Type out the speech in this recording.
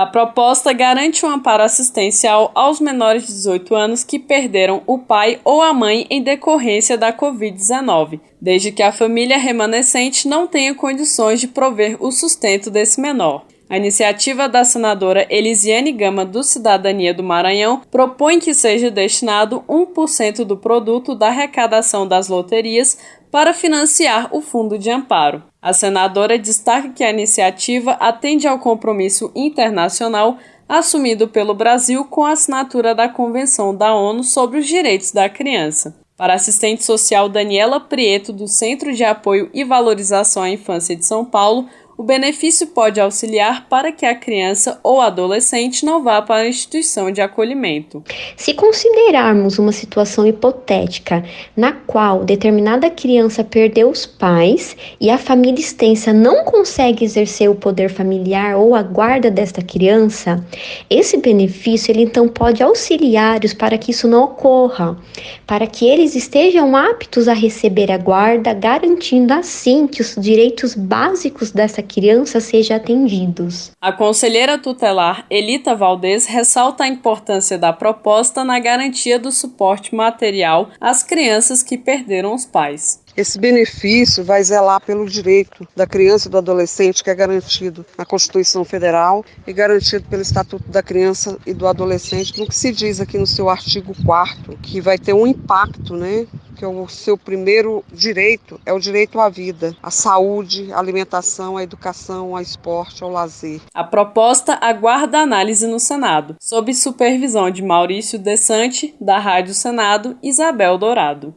A proposta garante um amparo assistencial aos menores de 18 anos que perderam o pai ou a mãe em decorrência da Covid-19, desde que a família remanescente não tenha condições de prover o sustento desse menor. A iniciativa da senadora Elisiane Gama do Cidadania do Maranhão propõe que seja destinado 1% do produto da arrecadação das loterias para financiar o fundo de amparo. A senadora destaca que a iniciativa atende ao compromisso internacional assumido pelo Brasil com a assinatura da Convenção da ONU sobre os Direitos da Criança. Para a assistente social Daniela Prieto, do Centro de Apoio e Valorização à Infância de São Paulo, o benefício pode auxiliar para que a criança ou adolescente não vá para a instituição de acolhimento. Se considerarmos uma situação hipotética na qual determinada criança perdeu os pais e a família extensa não consegue exercer o poder familiar ou a guarda desta criança, esse benefício ele então pode auxiliar-os para que isso não ocorra, para que eles estejam aptos a receber a guarda, garantindo assim que os direitos básicos dessa crianças sejam atendidos. A conselheira tutelar Elita Valdez ressalta a importância da proposta na garantia do suporte material às crianças que perderam os pais. Esse benefício vai zelar pelo direito da criança e do adolescente que é garantido na Constituição Federal e garantido pelo Estatuto da Criança e do Adolescente, no que se diz aqui no seu artigo 4 que vai ter um impacto, né, que é o seu primeiro direito é o direito à vida, à saúde, à alimentação, à educação, ao esporte, ao lazer. A proposta aguarda análise no Senado, sob supervisão de Maurício Desante, da Rádio Senado, Isabel Dourado.